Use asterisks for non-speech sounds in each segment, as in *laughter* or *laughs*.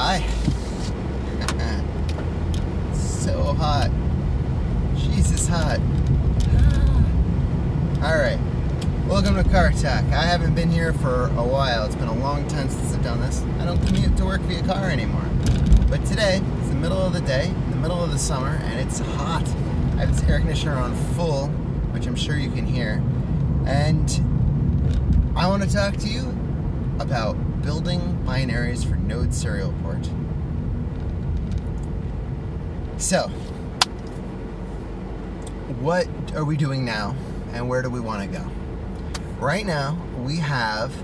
Hi. *laughs* so hot. Jesus hot. Ah. Alright. Welcome to Car Attack. I haven't been here for a while. It's been a long time since I've done this. I don't commute to work via car anymore. But today, it's the middle of the day, the middle of the summer, and it's hot. I have this air conditioner on full, which I'm sure you can hear. And I want to talk to you about building binaries for Node serial port. So, what are we doing now and where do we want to go? Right now, we have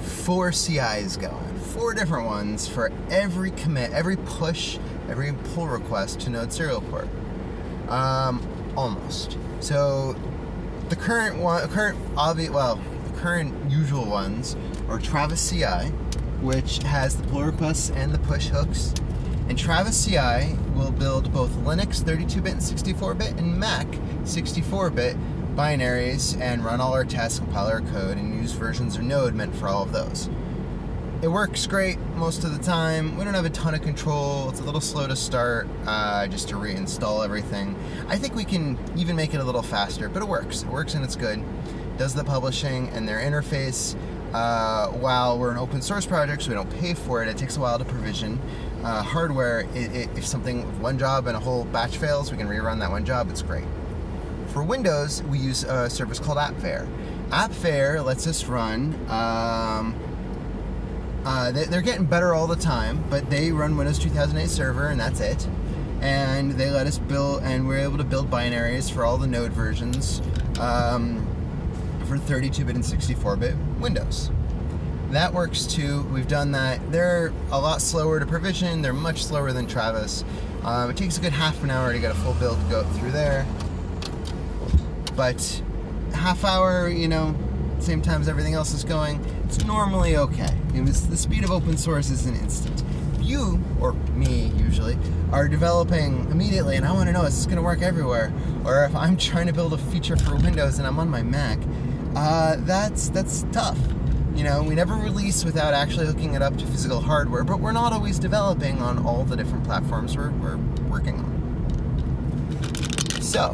four CIs going, four different ones for every commit, every push, every pull request to Node serial port. Um, almost. So, the current one, current obvious, well, the current usual ones are Travis CI, which has the pull requests and the push hooks. And Travis CI will build both Linux 32-bit and 64-bit and Mac 64-bit binaries and run all our tests, compile our code, and use versions of Node meant for all of those. It works great most of the time. We don't have a ton of control. It's a little slow to start, uh, just to reinstall everything. I think we can even make it a little faster, but it works. It works and it's good. Does the publishing and their interface. Uh, while we're an open source project, so we don't pay for it, it takes a while to provision. Uh, hardware, it, it, if something, one job and a whole batch fails, we can rerun that one job, it's great. For Windows, we use a service called AppVeyor. AppVeyor lets us run, um, uh, they, are getting better all the time, but they run Windows 2008 server and that's it. And they let us build, and we're able to build binaries for all the Node versions. Um, for 32-bit and 64-bit Windows. That works too. We've done that. They're a lot slower to provision. They're much slower than Travis. Um, it takes a good half an hour to get a full build to go through there. But half hour, you know, same time as everything else is going, it's normally okay. It was, the speed of open source is an instant. You, or me usually, are developing immediately and I want to know is this going to work everywhere? Or if I'm trying to build a feature for Windows and I'm on my Mac, uh, that's that's tough. You know, we never release without actually hooking it up to physical hardware, but we're not always developing on all the different platforms we're, we're working on. So,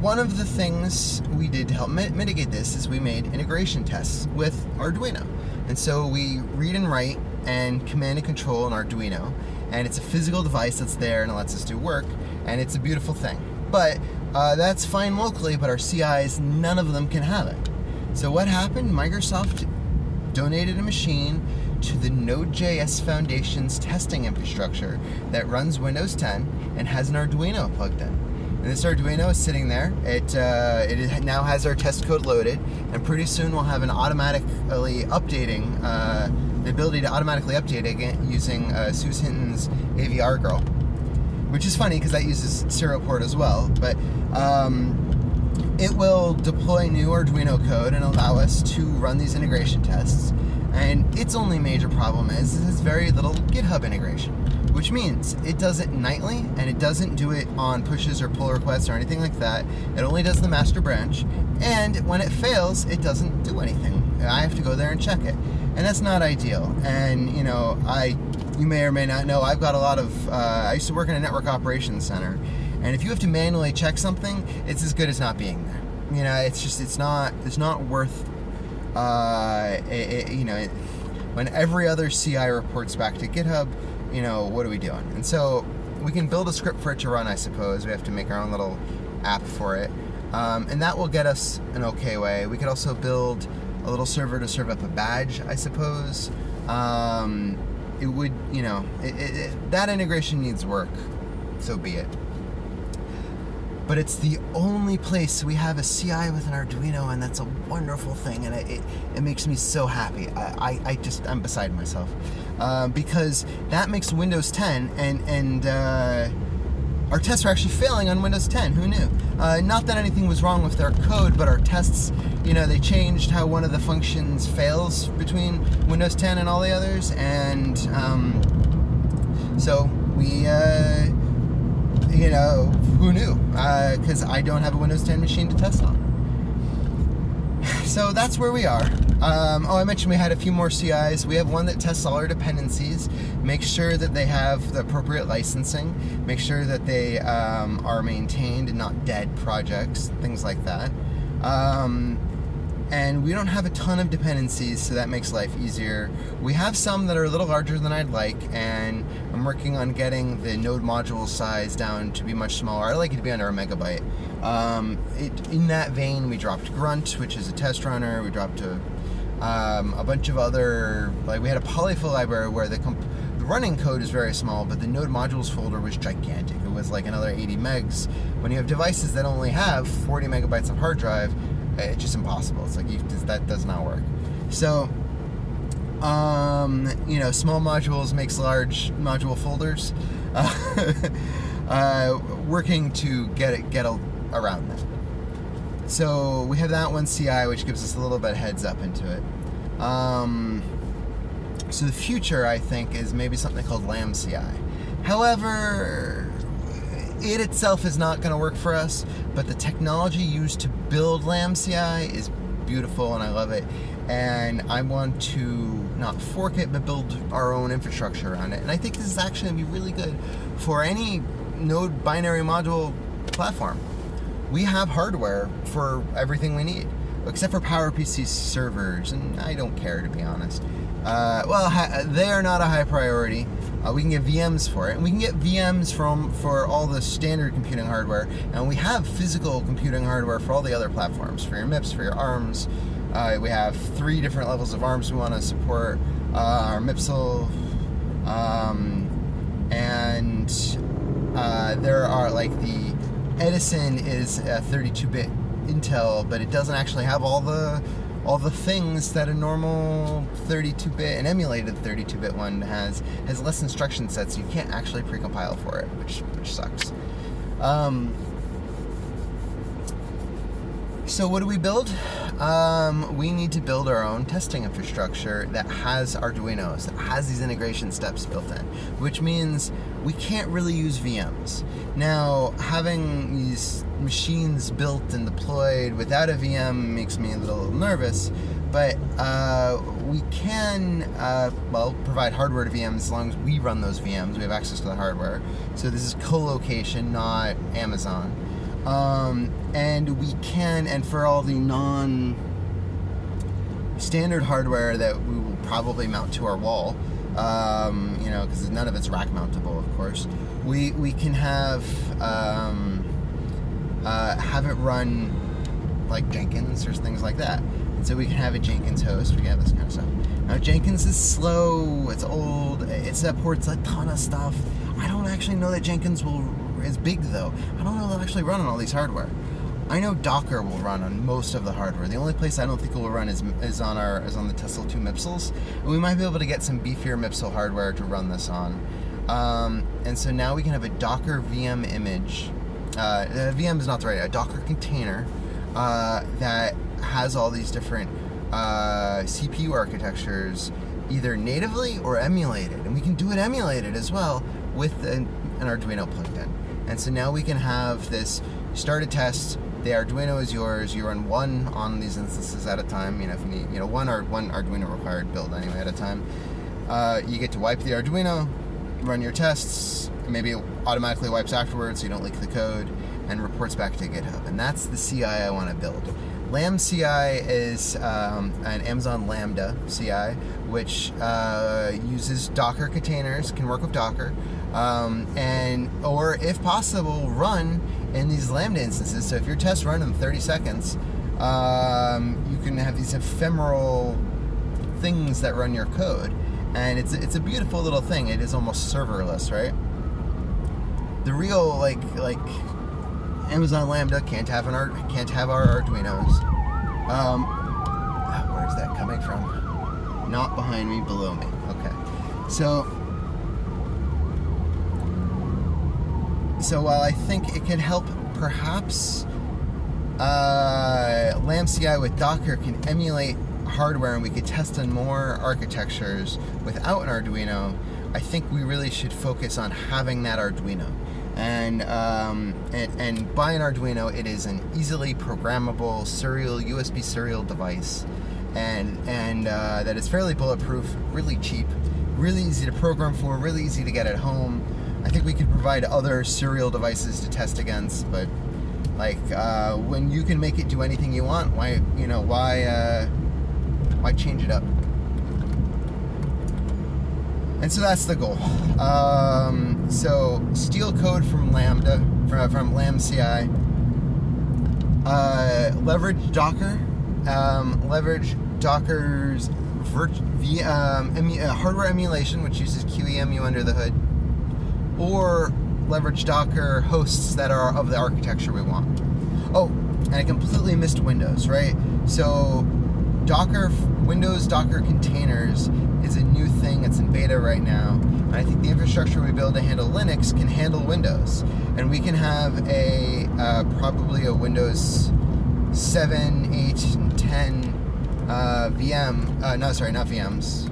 one of the things we did to help mitigate this is we made integration tests with Arduino. And so we read and write and command and control an Arduino, and it's a physical device that's there and it lets us do work, and it's a beautiful thing. But uh, that's fine locally, but our CIs, none of them can have it. So what happened? Microsoft donated a machine to the Node.js Foundation's testing infrastructure that runs Windows 10 and has an Arduino plugged in. And this Arduino is sitting there. It, uh, it now has our test code loaded, and pretty soon we'll have an automatically updating, uh, the ability to automatically update it using uh, Hinton's AVR Girl which is funny because that uses serial port as well. But um, it will deploy new Arduino code and allow us to run these integration tests. And its only major problem is it has very little GitHub integration, which means it does it nightly and it doesn't do it on pushes or pull requests or anything like that. It only does the master branch, and when it fails, it doesn't do anything. I have to go there and check it, and that's not ideal. And you know, I you may or may not know, I've got a lot of, uh, I used to work in a network operations center, and if you have to manually check something, it's as good as not being there. You know, it's just, it's not, it's not worth, uh, it, it, you know, it, when every other CI reports back to GitHub, you know, what are we doing? And so we can build a script for it to run, I suppose. We have to make our own little app for it. Um, and that will get us an okay way. We could also build a little server to serve up a badge, I suppose. Um, it would, you know, it, it, it, that integration needs work, so be it. But it's the only place we have a CI with an Arduino, and that's a wonderful thing, and it, it, makes me so happy. I, I, I just, I'm beside myself. Uh, because that makes Windows 10, and, and uh, our tests are actually failing on Windows 10. Who knew? Uh, not that anything was wrong with their code, but our tests, you know, they changed how one of the functions fails between Windows 10 and all the others, and um, so we, uh, you know, who knew? Because uh, I don't have a Windows 10 machine to test on. So that's where we are. Um, oh, I mentioned we had a few more CIs. We have one that tests all our dependencies, makes sure that they have the appropriate licensing, make sure that they um, are maintained and not dead projects, things like that. Um, and we don't have a ton of dependencies, so that makes life easier. We have some that are a little larger than I'd like, and I'm working on getting the node module size down to be much smaller. I like it to be under a megabyte. Um, it, in that vein, we dropped Grunt, which is a test runner. We dropped a, um, a bunch of other, like we had a polyfill library where the, the running code is very small, but the node modules folder was gigantic. It was like another 80 megs. When you have devices that only have 40 megabytes of hard drive, it's just impossible. It's like you, that does not work. So, um, you know, small modules makes large module folders. Uh, *laughs* uh, working to get it get a, around that. So we have that one CI, which gives us a little bit heads up into it. Um, so the future, I think, is maybe something called LambCI. However, it itself is not going to work for us, but the technology used to build LambCI is beautiful and I love it. And I want to not fork it, but build our own infrastructure around it. And I think this is actually to be really good for any node binary module platform. We have hardware for everything we need, except for PowerPC servers, and I don't care to be honest. Uh, well, they are not a high priority. Uh, we can get VMs for it, and we can get VMs from for all the standard computing hardware, and we have physical computing hardware for all the other platforms, for your MIPS, for your ARMs. Uh, we have three different levels of ARMs we want to support. Uh, our MIPSel, um, and uh, there are like the Edison is a 32-bit Intel, but it doesn't actually have all the all the things that a normal 32-bit, an emulated 32-bit one has, has less instruction sets. You can't actually precompile for it, which which sucks. Um, so what do we build? Um, we need to build our own testing infrastructure that has Arduinos, that has these integration steps built in, which means we can't really use VMs. Now, having these machines built and deployed without a VM makes me a little nervous, but uh, we can, uh, well, provide hardware to VMs as long as we run those VMs. We have access to the hardware. So this is co-location, not Amazon. Um, and we can, and for all the non standard hardware that we will probably mount to our wall, um, you know, because none of it's rack mountable, of course, we, we can have, um, uh, have it run like Jenkins or things like that. And so we can have a Jenkins host, we can have this kind of stuff. Now Jenkins is slow, it's old, it supports a ton of stuff. I don't actually know that Jenkins will is big though. I don't know if they'll actually run on all these hardware. I know Docker will run on most of the hardware. The only place I don't think it will run is, is on our is on the Tessel 2 MIPSels, And we might be able to get some beefier MIPSel hardware to run this on. Um, and so now we can have a Docker VM image. Uh, VM is not the right, a Docker container uh, that has all these different uh, CPU architectures either natively or emulated. And we can do it emulated as well with an, an Arduino plugged in. And so now we can have this start a test. The Arduino is yours. You run one on these instances at a time. You know, if you need, you know, one or one Arduino required build anyway at a time. Uh, you get to wipe the Arduino, run your tests. Maybe it automatically wipes afterwards, so you don't leak the code, and reports back to GitHub. And that's the CI I want to build. LambCI is um, an Amazon Lambda CI, which uh, uses Docker containers, can work with Docker, um, and or if possible, run in these Lambda instances. So if your tests run in 30 seconds, um, you can have these ephemeral things that run your code, and it's it's a beautiful little thing. It is almost serverless, right? The real like like Amazon Lambda can't have an art can't have our Arduinos. Um, where's that coming from? Not behind me, below me. Okay, so So while I think it can help perhaps uh, LambCI with Docker can emulate hardware and we could test on more architectures without an Arduino, I think we really should focus on having that Arduino. And, um, and and by an Arduino, it is an easily programmable serial USB serial device, and and uh, that is fairly bulletproof, really cheap, really easy to program for, really easy to get at home. I think we could provide other serial devices to test against, but like uh, when you can make it do anything you want, why you know why uh, why change it up? And so that's the goal. Um, so steal code from Lambda, from, from LambCI. Uh, leverage Docker. Um, leverage Docker's virt- v, um, emu- uh, hardware emulation, which uses QEMU under the hood. Or leverage Docker hosts that are of the architecture we want. Oh, and I completely missed Windows, right? So Docker, Windows Docker containers is a new thing. It's in beta right now. And I think the infrastructure we build to handle Linux can handle Windows. And we can have a uh, probably a Windows 7, 8, and 10 uh, VM. Uh, no, sorry, not VMs,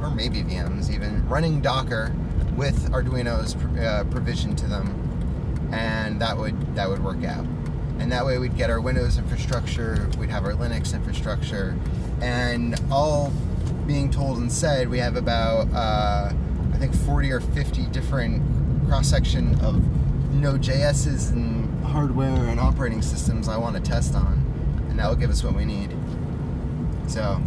or maybe VMs even running Docker with Arduino's uh, provision to them, and that would that would work out. And that way we'd get our Windows infrastructure, we'd have our Linux infrastructure, and all being told and said, we have about uh, I think 40 or 50 different cross section of Node.js's and hardware and operating systems I want to test on, and that will give us what we need. So.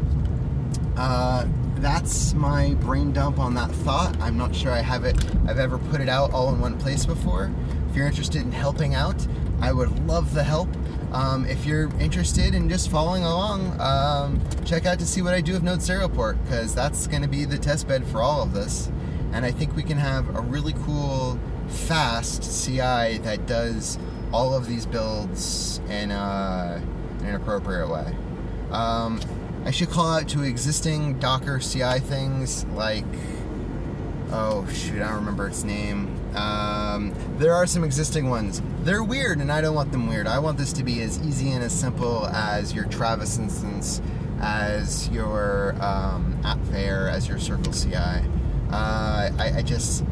Uh, that's my brain dump on that thought. I'm not sure I have it. I've ever put it out all in one place before. If you're interested in helping out, I would love the help. Um, if you're interested in just following along, um, check out to see what I do with Node Serial Port because that's going to be the test bed for all of this. And I think we can have a really cool, fast CI that does all of these builds in, in an appropriate way. Um, I should call out to existing Docker CI things like, oh shoot, I don't remember its name. Um, there are some existing ones. They're weird, and I don't want them weird. I want this to be as easy and as simple as your Travis instance, as your um, AppVeyor, as your Circle CI. Uh, I, I, just,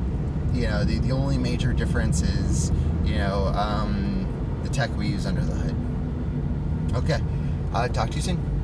you know, the, the only major difference is, you know, um, the tech we use under the hood. Okay, uh, talk to you soon.